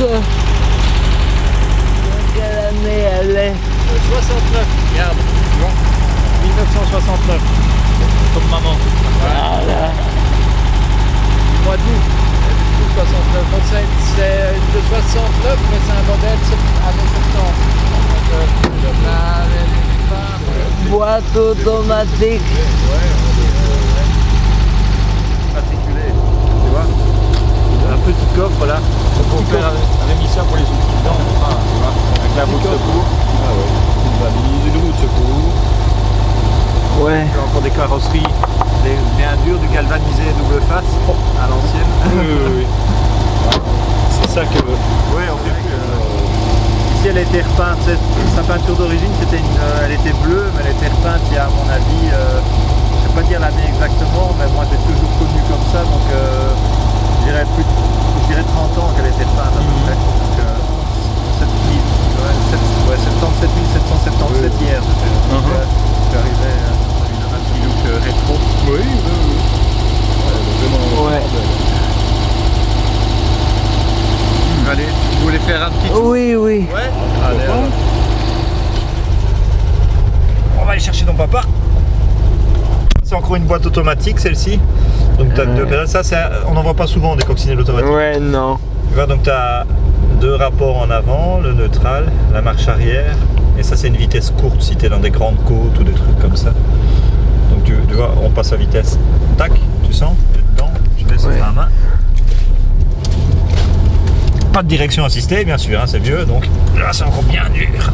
Quelle année elle est 69, regarde, tu vois 1969, comme maman. Voilà. Mois d'août, et du coup 69. Donc c'est de 69, mais c'est un modèle années 70. Donc euh, Boîte automatique. Ouais, on dirait, ouais. Articulé, tu vois Un petit coffre là. Donc on fait avait mis ça pour les outils dedans, enfin, tu vois, avec la roue de secours. Ah ouais. Une valise, une roue de secours. Ouais. Puis encore des carrosseries, des bien dures, du galvanisé double face à l'ancienne. Oui, oui, oui. C'est ça que. Oui, on fait plus. euh, Ici, elle a été repeinte. cette- Sa peinture d'origine, c'était une, euh, elle était bleue, mais elle a été repeinte il y a, à mon avis, euh, je ne sais pas dire l'année exactement, mais moi, j'ai toujours connu comme ça, donc euh, je dirais plus, je dirais 30 ans qu'elle a été repeinte à peu près. Donc, euh, 7000, ouais, sept- ouais, 77 777 hier. c'était. Donc, Mhm. euh, je suis arrivé euh, avec un petit look euh, rétro. Oui, oui, oui. Vraiment. Ouais. Allez, vous voulez faire un petit tour Oui, oui. Ouais Allez, alors. On papa. C'est encore une boîte automatique celle-ci. Donc t'as deux pédales. Ça, on n'en voit pas souvent des coccinelles automatiques. Ouais, non. Tu vois, donc tu as deux rapports en avant, le neutral, la marche arrière. Et ça, c'est une vitesse courte si tu es dans des grandes côtes ou des trucs comme ça. Donc tu, tu vois, on passe à vitesse. Tac, tu sens, tu dedans, tu laisses Ouais. la main. Pas de direction assistée, bien sûr, hein, c'est vieux, donc là c'est encore bien dur.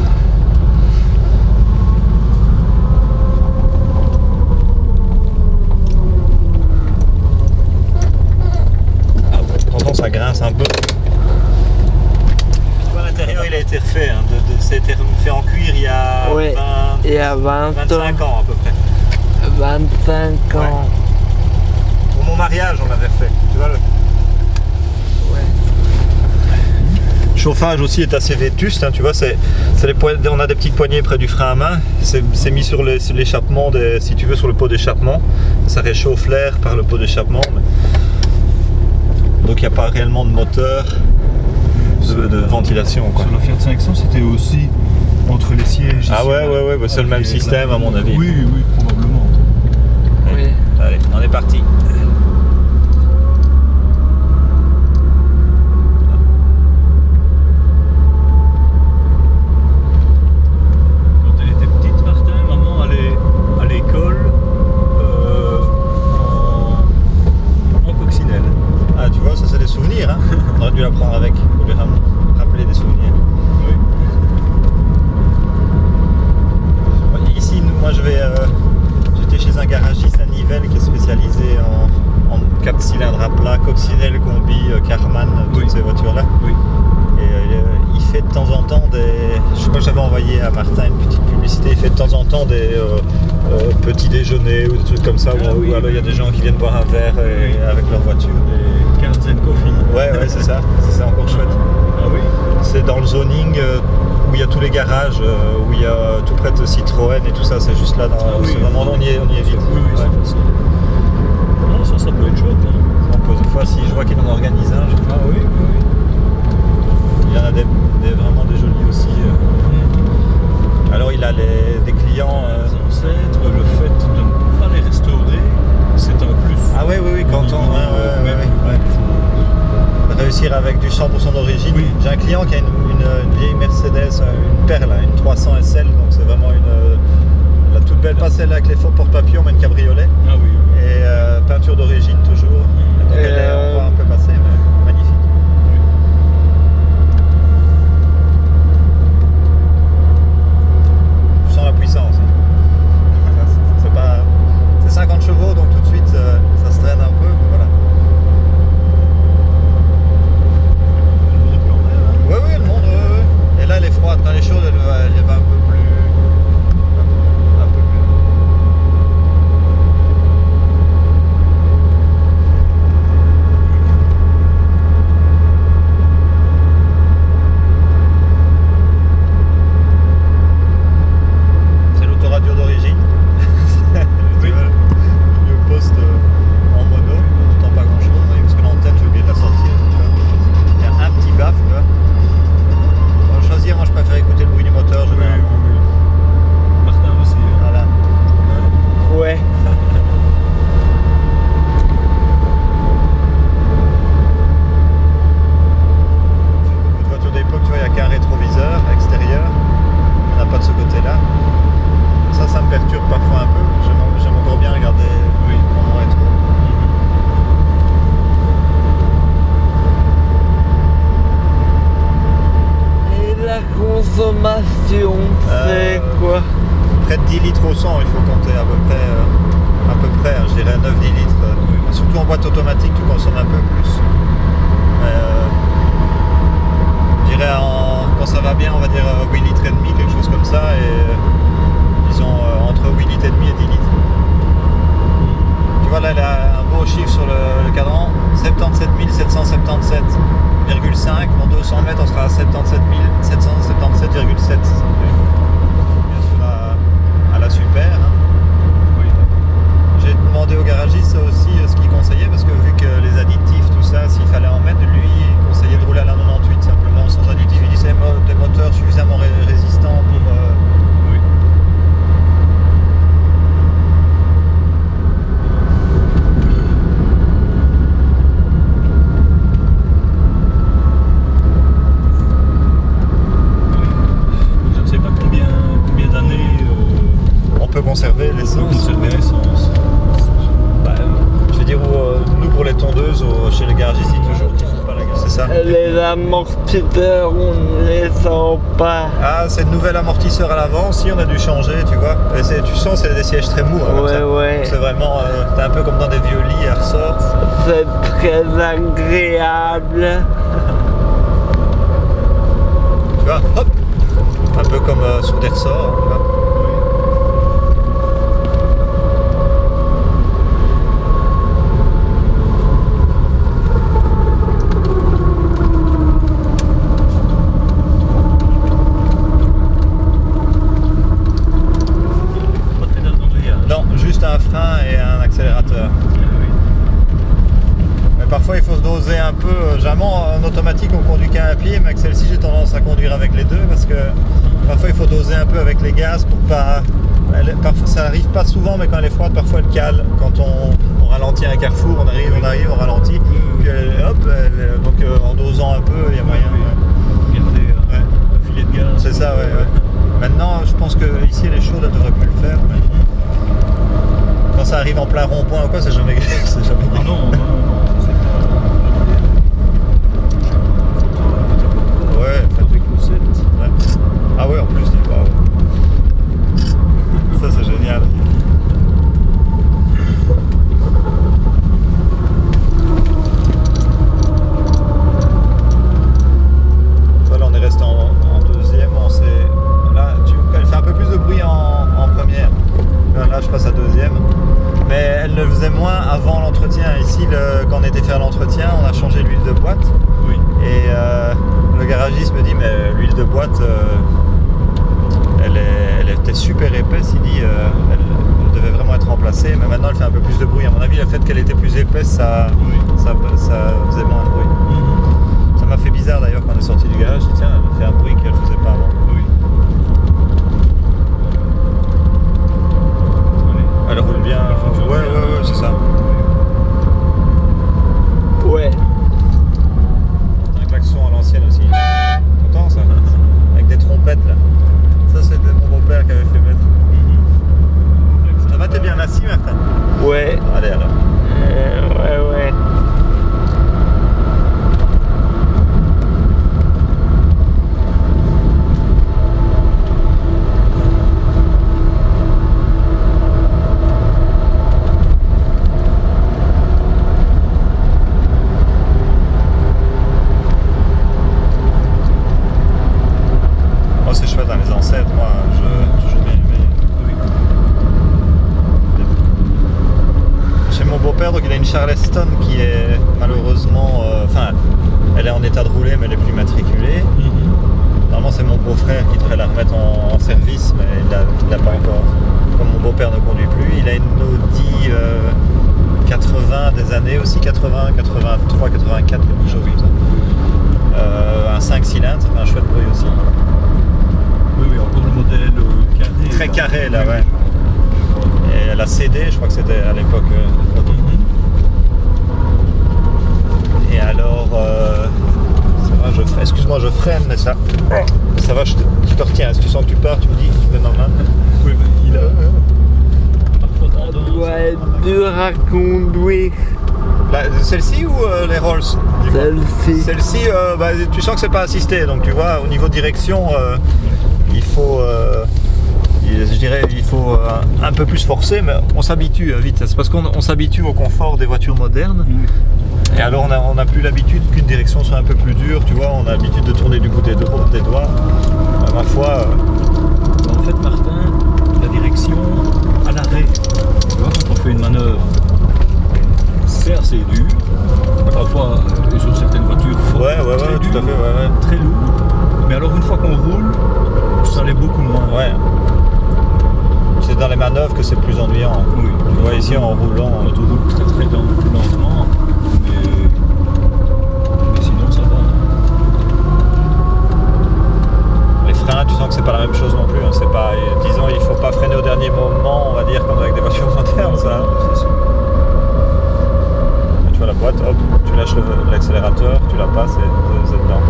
Ah ouais, pourtant ça grince un peu. Tu vois, l'intérieur il a été refait, hein, de, de- ça a été fait en cuir il y a Ouais. 20 Il y a 20 ans. 25 ans à peu près. 25 ans. Pour mon mariage on l'avait fait, tu vois le Ouais. Chauffage aussi est assez vétuste, hein, tu vois, c'est, on a des petites poignées près du frein à main, c'est, mis sur, l'échappement, des- si tu veux, sur le pot d'échappement, ça réchauffe l'air par le pot d'échappement, mais- donc il n'y a pas réellement de moteur, de, de ventilation. Quoi. Sur la Fiat 500, c'était aussi entre les sièges. Ah ici, ouais, ouais, ouais, bah c'est le même système, à mon avis. Oui, oui, probablement. Oui. Allez, on est parti. Quand elle était petite, Martin, maman allait à l'école euh, en, en coccinelle. Ah tu vois, ça c'est des souvenirs, hein. on aurait dû la prendre avec, pour lui ram- rappeler des souvenirs. Oui. Ici, nous, moi je vais. euh, J'étais chez un garagiste à Nivelles qui est spécialisé en, en 4 cylindres à plat, coccinelle, combi, euh, Carman, toutes Oui. Ces voitures-là. Oui. Et euh, il fait de temps en temps des. Je crois que j'avais envoyé à Martin une petite publicité. Il fait de temps en temps des euh, euh, petits déjeuners ou des trucs comme ça où, Ah où oui, alors il y a des gens qui viennent boire un verre et- Oui. avec leur voiture. Les Carlsen Coffee. Ouais, ouais, c'est ça. C'est ça, encore chouette. Ah oui. C'est dans le zoning euh, où il y a tous les garages, euh, où il y a euh, tout près de Citroën et tout ça. C'est juste là. Dans, Ah oui. c'est vraiment, on y est, on y est vite. Oui, Ouais. Non, ça, ça peut être chouette. Hein. Près de 10 litres au 100, il faut compter à peu près, euh, à peu près hein, je dirais 9-10 litres. euh. Surtout en boîte automatique, tu consommes un peu plus. Mais, euh, je dirais en- quand ça va bien, on va dire euh, 8 litres et demi, quelque chose comme ça, et euh, disons euh, entre 8 litres et demi et 10 litres. Tu vois là, il a un beau chiffre sur le, le cadran, 77 777,5. Dans 200 mètres, on sera à 77 777,7. Bien sûr, à, à la super. hein. Oui. J'ai demandé au garagiste aussi euh, ce qu'il conseillait parce que vu que les additifs, tout ça, s'il fallait en mettre, lui, il conseillait de rouler à la 98 simplement sans additifs. Il disait des moteurs suffisamment ré- résistants pour. euh, Oui. Je ne sais pas combien, combien d'années euh, on peut conserver on peut l'essence. conserver l'essence. Bah, je veux dire, où, euh, nous pour les tondeuses, au- chez les garagistes, ils toujours qu'ils font pas la gare. C'est ça. Les amortisseurs, on ne les sent pas. Ah, c'est le nouvel amortisseur à l'avant, si on a dû changer, tu vois. Et tu sens, c'est des sièges très mous. hein, Ouais, ouais. C'est vraiment, euh, t'es un peu comme dans des vieux lits à ressort. C'est très agréable. Tu vois, hop Un peu comme euh, sur des ressorts. hein, tu vois. Pas de pédale d'embrayage. Non, juste un frein et un accélérateur. Mais parfois il faut se doser un peu. Euh, Généralement en automatique on conduit qu'à un pied, mais avec celle-ci j'ai tendance à conduire avec les deux parce que parfois il faut doser un peu avec les gaz pour pas. elle- parfois, ça arrive pas souvent, mais quand elle est froide, parfois elle cale. Quand on, on ralentit à un carrefour, on arrive, on arrive, on ralentit. Puis elle- hop, elle- donc euh, en dosant un peu, il y a moyen. Regardez euh, Ouais. un filet de gaz. C'est ça, ouais, ouais. Maintenant, je pense que ici, elle est chaude, elle devrait plus le faire. mais Quand ça arrive en plein rond-point ou quoi, c'est jamais, Ah non, non, non, non, c'est pas. Ouais, faites Avec le 7. Ouais. Ah ouais, en plus, dis pas. Ça, c'est génial. Voilà, on est resté en, en deuxième. On s'est- là, tu, elle fait un peu plus de bruit en, en première. Là, là, je passe à deuxième. Mais elle le faisait moins avant l'entretien. Ici, le- quand on était faire l'entretien, on a changé l'huile de boîte. Oui. Et euh, le garagiste me dit mais l'huile de boîte euh, elle, est- elle était super épaisse, il dit euh, elle, elle devait vraiment être remplacée, mais maintenant elle fait un peu plus de bruit. À mon avis le fait qu'elle était plus épaisse ça, Oui. ça, ça faisait moins de bruit. Mhm. Ça m'a fait bizarre d'ailleurs quand on est sorti du garage, je dis tiens elle fait un bruit qu'elle faisait pas avant. Oui. Allez. Elle roule bien. Elle fonctionne Ouais bien. ouais ouais c'est ça. Ouais. Un klaxon à l'ancienne aussi. Content ça Avec des trompettes là. Ça c'est de mon beau-père qui avait fait mettre. Mhm. Ça va t'es bien assis Martin Ouais. Allez alors. Euh, ouais, ouais. Moi c'est chouette dans les ancêtres, moi je toujours bien aimé. Oui. Chez mon beau-père, donc il a une Charleston qui est malheureusement, euh, enfin, elle est en état de rouler, mais elle est plus matriculée. Mhm. Normalement, c'est mon beau-frère qui devrait la remettre en, en service, mais il ne l'a pas encore. Comme mon beau-père ne conduit plus, il a une Audi euh, 80 des années aussi, 80, 83, 84, quelque chose comme ça. Euh, un 5 cylindres, ça fait un chouette bruit aussi. Oui, oui, encore le modèle euh, carré. Très là. carré, là, ouais. Et elle a cédé, je crois que c'était à l'époque. euh, Mhm. Et alors, euh, ça va, je freine. Excuse-moi, ça. Ça va, je te, je te retiens. Si tu sens que tu pars, tu me dis, je vais normal. Oui, mais il a à conduire, Là, Celle-ci ou euh, les Rolls celle-ci. Celle-ci, euh, bah, tu sens que c'est pas assisté, donc tu vois, au niveau direction, euh, il faut, euh, je dirais il faut euh, un peu plus forcer, mais on s'habitue vite. C'est parce qu'on on s'habitue au confort des voitures modernes. Et alors on a, on a plus l'habitude qu'une direction soit un peu plus dure, tu vois, on a l'habitude de tourner du bout des, do- des doigts. Euh, ma foi, euh, En fait, Martin, la direction à l'arrêt, tu vois, quand on fait une manœuvre, c'est assez dur. Parfois, euh, sur certaines voitures, ouais, ouais, très ouais, tout à fait, ouais, ouais. très lourd. Mais alors, une fois qu'on roule, ça l'est beaucoup moins. Ouais. C'est dans les manœuvres que c'est plus ennuyant. Oui. Tu vois ici en roulant, On autoroule très très lent- plus lentement, mais, mais sinon ça va. les freins, tu sens que c'est pas la même chose non plus. hein. C'est pas, disons, il faut pas freiner au dernier moment, on va dire, comme avec des voitures modernes, ça. Sûr. Tu vois la boîte, hop, tu lâches l'accélérateur, tu la passes et vous êtes dedans.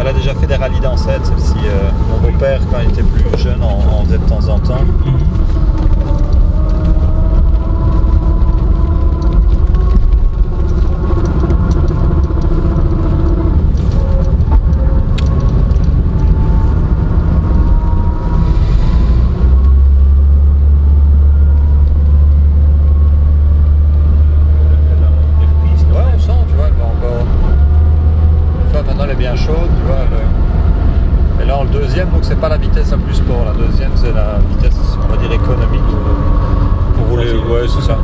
Elle a déjà fait des rallyes d'ancêtre, celle-ci. euh, mon beau-père, quand il était plus jeune, en, en faisait de temps en temps. Elle a des reprises, Ouais, on sent, tu vois, elle va encore. Tu vois, maintenant elle est bien chaude, tu vois. elle- Et là, en le deuxième, donc c'est pas la vitesse la plus sport. La deuxième, c'est la vitesse, on va dire, économique. Pour rouler, Facile. ouais, c'est ça.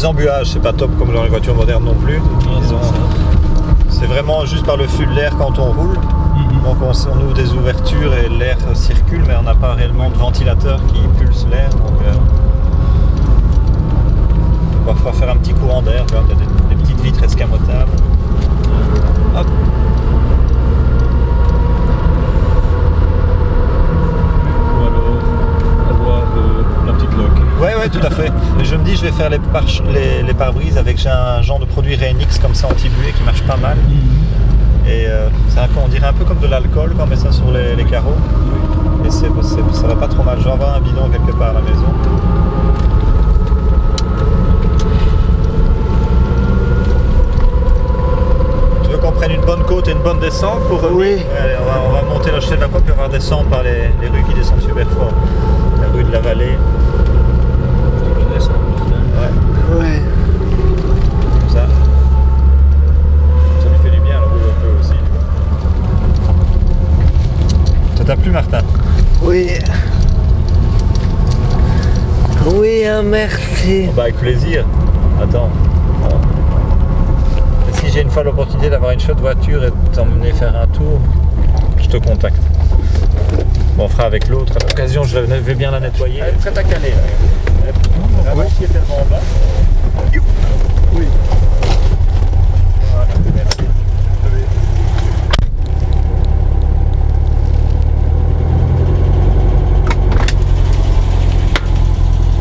Des embuages, c'est pas top comme dans les voitures modernes non plus. C'est vraiment juste par le flux de l'air quand on roule. Donc on, ouvre des ouvertures et l'air circule, mais on n'a pas réellement de ventilateur qui pulse l'air. Donc euh, va parfois faire un petit courant d'air, des, des petites vitres escamotables. Hop. Ou alors avoir euh, la petite loque. Ouais, ouais, tout à fait. Et je me dis, je vais faire les pare- les, les pare-brises avec un genre de produit Renix comme ça anti-buée qui marche pas mal. Et euh, peu- on dirait un peu comme de l'alcool quand on met ça sur les, les carreaux. Et ça va pas trop mal. Je vais avoir un bidon quelque part à la maison. Tu veux qu'on prenne une bonne côte et une bonne descente pour Oui. Allez, on, va, on va monter la chaîne de la côte puis on va redescendre par les, les rues qui descendent super fort. La rue de la Vallée. Ouais, comme ça. Ça lui fait du bien, le rouler un peu aussi. Ça t'a plu Martin Oui. Oui, hein, merci. Bah avec plaisir. Attends. Et si j'ai une fois l'opportunité d'avoir une chouette voiture et de t'emmener faire un tour, je te contacte. Bon, on fera avec l'autre. À l'occasion, je vais bien la nettoyer. Elle est prête à caler. La banque qui est tellement bas. Oui.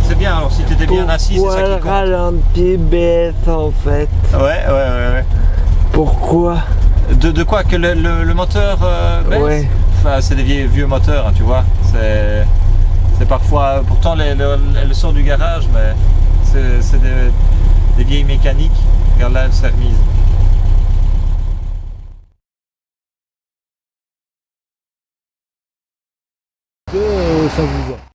C'est bien, alors si tu étais bien assis, c'est ça qui le compte. ralenti baisse en fait Ouais, ouais, ouais, ouais. Pourquoi? De, de quoi? Que le, le- le moteur euh, baisse? Ouais. Enfin, c'est des vieux, vieux moteurs, hein, tu vois. C'est, parfois. Pourtant, elle sort du garage, mais c'est des, vieilles mécaniques. Regarde là, elle s'est remise. Que ça vous va?